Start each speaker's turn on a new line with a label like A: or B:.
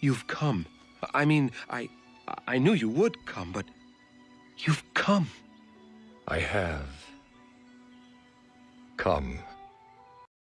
A: You've come. I mean, I I knew you would come, but you've come.
B: I have come.